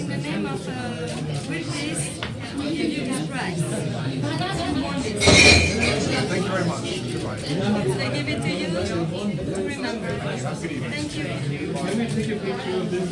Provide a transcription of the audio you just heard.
in the name of uh, British, prize. So I give it to you to remember. Thank you. Let me take a picture of this.